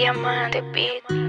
Diamante Beat.